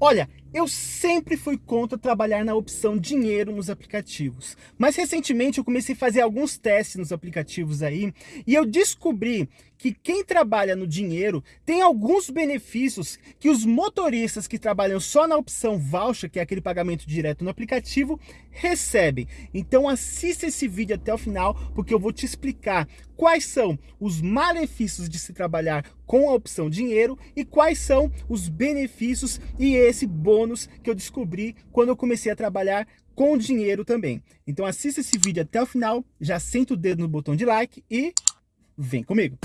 Olha, eu sempre fui contra trabalhar na opção dinheiro nos aplicativos, mas recentemente eu comecei a fazer alguns testes nos aplicativos aí e eu descobri que quem trabalha no dinheiro tem alguns benefícios que os motoristas que trabalham só na opção voucher, que é aquele pagamento direto no aplicativo, recebem. Então assista esse vídeo até o final, porque eu vou te explicar quais são os malefícios de se trabalhar com a opção dinheiro e quais são os benefícios e esse bônus que eu descobri quando eu comecei a trabalhar com dinheiro também. Então assista esse vídeo até o final, já senta o dedo no botão de like e vem comigo.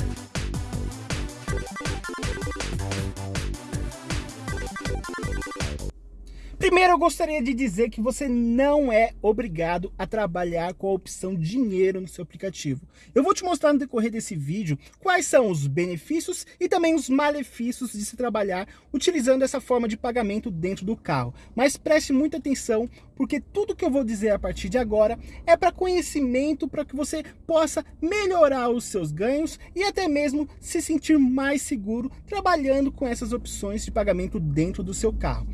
Primeiro eu gostaria de dizer que você não é obrigado a trabalhar com a opção dinheiro no seu aplicativo. Eu vou te mostrar no decorrer desse vídeo quais são os benefícios e também os malefícios de se trabalhar utilizando essa forma de pagamento dentro do carro. Mas preste muita atenção porque tudo que eu vou dizer a partir de agora é para conhecimento, para que você possa melhorar os seus ganhos e até mesmo se sentir mais seguro trabalhando com essas opções de pagamento dentro do seu carro.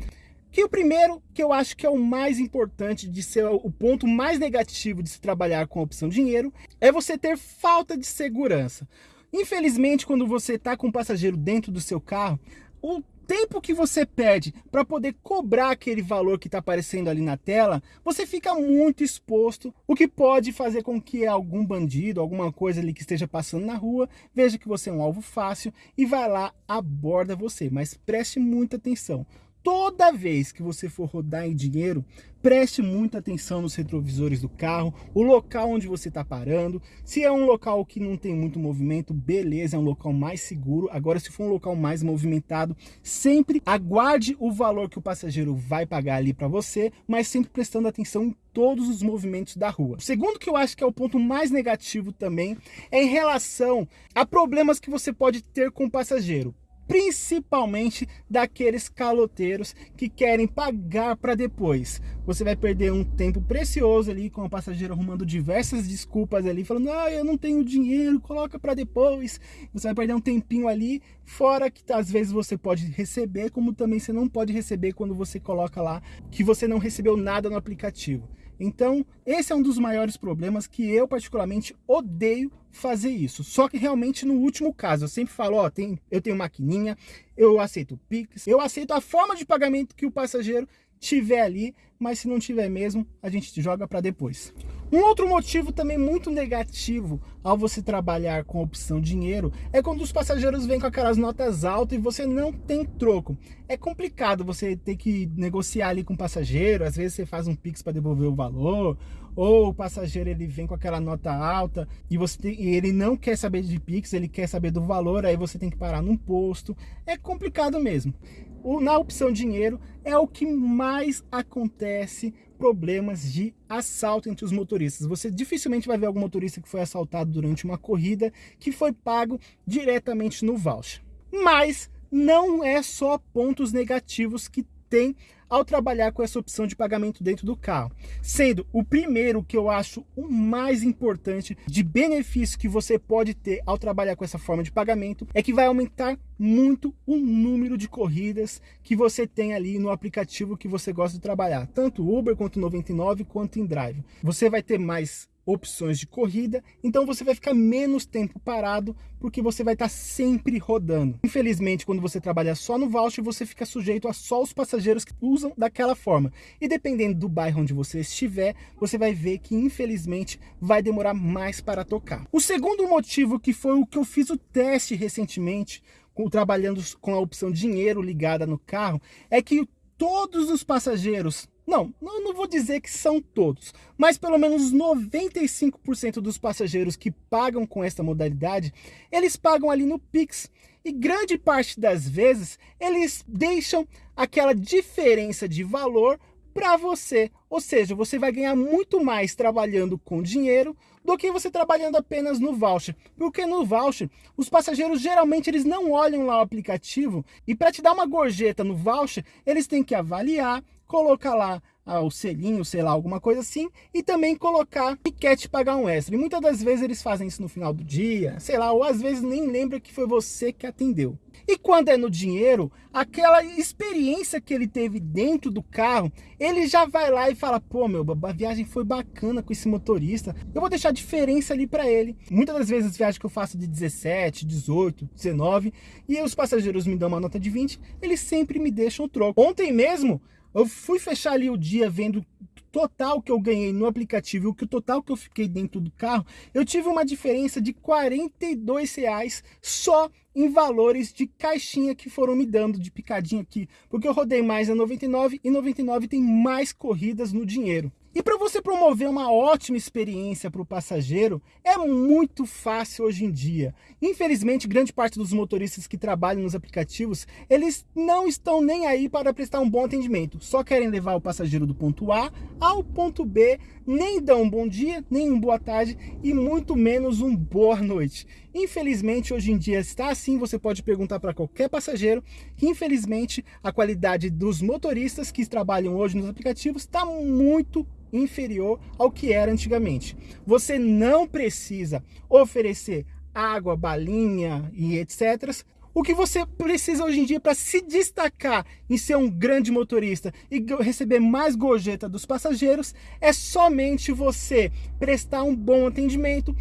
Que o primeiro, que eu acho que é o mais importante de ser o ponto mais negativo de se trabalhar com a opção dinheiro, é você ter falta de segurança. Infelizmente, quando você está com um passageiro dentro do seu carro, o tempo que você perde para poder cobrar aquele valor que está aparecendo ali na tela, você fica muito exposto, o que pode fazer com que algum bandido, alguma coisa ali que esteja passando na rua, veja que você é um alvo fácil e vai lá, aborda você. Mas preste muita atenção toda vez que você for rodar em dinheiro, preste muita atenção nos retrovisores do carro, o local onde você está parando. Se é um local que não tem muito movimento, beleza, é um local mais seguro. Agora, se for um local mais movimentado, sempre aguarde o valor que o passageiro vai pagar ali para você, mas sempre prestando atenção em todos os movimentos da rua. O segundo que eu acho que é o ponto mais negativo também é em relação a problemas que você pode ter com o passageiro principalmente daqueles caloteiros que querem pagar para depois. Você vai perder um tempo precioso ali com o passageiro arrumando diversas desculpas ali, falando, ah, eu não tenho dinheiro, coloca para depois. Você vai perder um tempinho ali, fora que às vezes você pode receber, como também você não pode receber quando você coloca lá que você não recebeu nada no aplicativo. Então, esse é um dos maiores problemas que eu particularmente odeio fazer isso. Só que realmente no último caso, eu sempre falo, ó, tem, eu tenho maquininha, eu aceito o Pix, eu aceito a forma de pagamento que o passageiro tiver ali, mas se não tiver mesmo, a gente joga para depois. Um outro motivo também muito negativo ao você trabalhar com a opção dinheiro é quando os passageiros vêm com aquelas notas altas e você não tem troco. É complicado você ter que negociar ali com o passageiro, às vezes você faz um Pix para devolver o valor, ou o passageiro ele vem com aquela nota alta e você tem, e ele não quer saber de Pix, ele quer saber do valor, aí você tem que parar num posto. É complicado mesmo. O, na opção dinheiro é o que mais acontece problemas de assalto entre os motoristas. Você dificilmente vai ver algum motorista que foi assaltado durante uma corrida que foi pago diretamente no voucher. Mas não é só pontos negativos que tem ao trabalhar com essa opção de pagamento dentro do carro. Sendo o primeiro que eu acho o mais importante de benefício que você pode ter ao trabalhar com essa forma de pagamento é que vai aumentar muito o número de corridas que você tem ali no aplicativo que você gosta de trabalhar, tanto Uber quanto 99 quanto InDrive. Você vai ter mais opções de corrida, então você vai ficar menos tempo parado, porque você vai estar sempre rodando. Infelizmente, quando você trabalha só no voucher, você fica sujeito a só os passageiros que usam daquela forma. E dependendo do bairro onde você estiver, você vai ver que infelizmente vai demorar mais para tocar. O segundo motivo que foi o que eu fiz o teste recentemente, trabalhando com a opção dinheiro ligada no carro, é que todos os passageiros não, não vou dizer que são todos, mas pelo menos 95% dos passageiros que pagam com esta modalidade, eles pagam ali no Pix. E grande parte das vezes, eles deixam aquela diferença de valor para você. Ou seja, você vai ganhar muito mais trabalhando com dinheiro do que você trabalhando apenas no voucher. Porque no voucher, os passageiros geralmente eles não olham lá o aplicativo e para te dar uma gorjeta no voucher, eles têm que avaliar, colocar lá ah, o selinho, sei lá, alguma coisa assim, e também colocar que quer te pagar um extra. E muitas das vezes eles fazem isso no final do dia, sei lá, ou às vezes nem lembra que foi você que atendeu. E quando é no dinheiro, aquela experiência que ele teve dentro do carro, ele já vai lá e fala, pô, meu, a viagem foi bacana com esse motorista, eu vou deixar diferença ali para ele. Muitas das vezes as viagens que eu faço de 17, 18, 19, e os passageiros me dão uma nota de 20, eles sempre me deixam o troco. Ontem mesmo, eu fui fechar ali o dia vendo total que eu ganhei no aplicativo e o que o total que eu fiquei dentro do carro, eu tive uma diferença de 42 reais só em valores de caixinha que foram me dando de picadinho aqui, porque eu rodei mais na 99 e 99 tem mais corridas no dinheiro. E para você promover uma ótima experiência para o passageiro, é muito fácil hoje em dia. Infelizmente, grande parte dos motoristas que trabalham nos aplicativos, eles não estão nem aí para prestar um bom atendimento. Só querem levar o passageiro do ponto A ao ponto B, nem dão um bom dia, nem um boa tarde e muito menos um boa noite. Infelizmente, hoje em dia está assim, você pode perguntar para qualquer passageiro que infelizmente a qualidade dos motoristas que trabalham hoje nos aplicativos está muito inferior ao que era antigamente. Você não precisa oferecer água, balinha e etc. O que você precisa hoje em dia para se destacar em ser um grande motorista e receber mais gorjeta dos passageiros é somente você prestar um bom atendimento,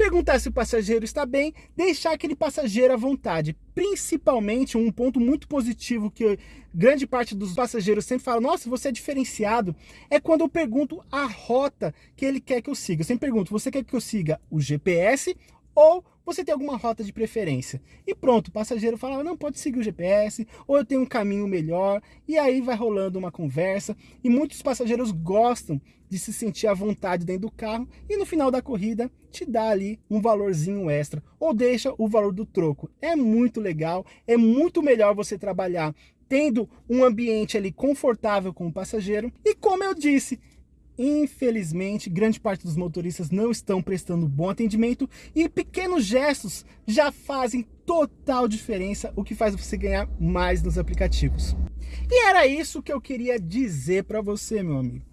perguntar se o passageiro está bem, deixar aquele passageiro à vontade. Principalmente, um ponto muito positivo que grande parte dos passageiros sempre fala, nossa, você é diferenciado, é quando eu pergunto a rota que ele quer que eu siga. Eu sempre pergunto, você quer que eu siga o GPS ou você tem alguma rota de preferência. E pronto, o passageiro fala, não, pode seguir o GPS, ou eu tenho um caminho melhor, e aí vai rolando uma conversa, e muitos passageiros gostam de se sentir à vontade dentro do carro, e no final da corrida te dá ali um valorzinho extra, ou deixa o valor do troco. É muito legal, é muito melhor você trabalhar tendo um ambiente ali confortável com o passageiro, e como eu disse, Infelizmente, grande parte dos motoristas não estão prestando bom atendimento e pequenos gestos já fazem total diferença, o que faz você ganhar mais nos aplicativos. E era isso que eu queria dizer para você, meu amigo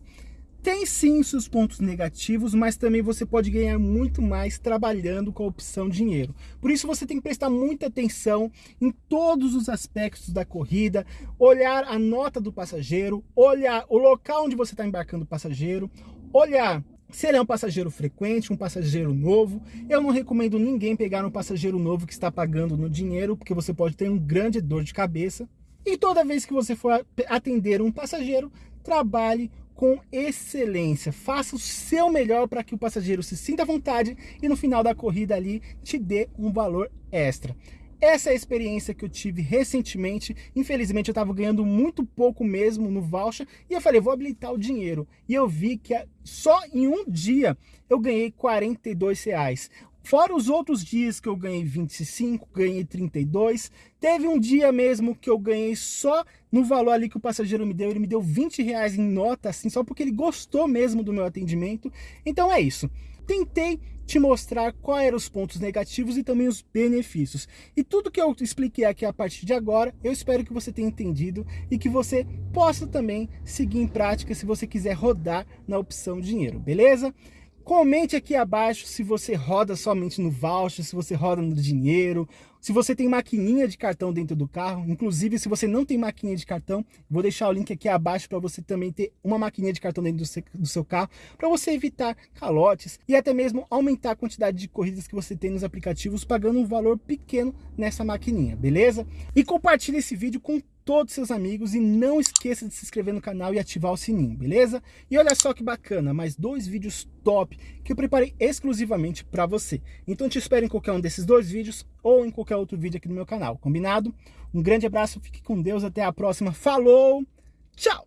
tem sim seus pontos negativos, mas também você pode ganhar muito mais trabalhando com a opção dinheiro. Por isso você tem que prestar muita atenção em todos os aspectos da corrida, olhar a nota do passageiro, olhar o local onde você está embarcando o passageiro, olhar se ele é um passageiro frequente, um passageiro novo, eu não recomendo ninguém pegar um passageiro novo que está pagando no dinheiro, porque você pode ter um grande dor de cabeça. E toda vez que você for atender um passageiro, trabalhe com excelência. Faça o seu melhor para que o passageiro se sinta à vontade e no final da corrida ali te dê um valor extra. Essa é a experiência que eu tive recentemente. Infelizmente eu estava ganhando muito pouco mesmo no voucher e eu falei, vou habilitar o dinheiro. E eu vi que só em um dia eu ganhei 42 reais. Fora os outros dias que eu ganhei 25, ganhei 32. Teve um dia mesmo que eu ganhei só no valor ali que o passageiro me deu. Ele me deu 20 reais em nota, assim, só porque ele gostou mesmo do meu atendimento. Então é isso. Tentei te mostrar quais eram os pontos negativos e também os benefícios. E tudo que eu expliquei aqui a partir de agora, eu espero que você tenha entendido e que você possa também seguir em prática se você quiser rodar na opção dinheiro, beleza? Comente aqui abaixo se você roda somente no voucher, se você roda no dinheiro, se você tem maquininha de cartão dentro do carro. Inclusive, se você não tem maquininha de cartão, vou deixar o link aqui abaixo para você também ter uma maquininha de cartão dentro do seu, do seu carro, para você evitar calotes e até mesmo aumentar a quantidade de corridas que você tem nos aplicativos, pagando um valor pequeno nessa maquininha, beleza? E compartilhe esse vídeo com todos seus amigos e não esqueça de se inscrever no canal e ativar o sininho, beleza? E olha só que bacana, mais dois vídeos top que eu preparei exclusivamente para você. Então te espero em qualquer um desses dois vídeos ou em qualquer outro vídeo aqui no meu canal, combinado? Um grande abraço, fique com Deus, até a próxima, falou, tchau!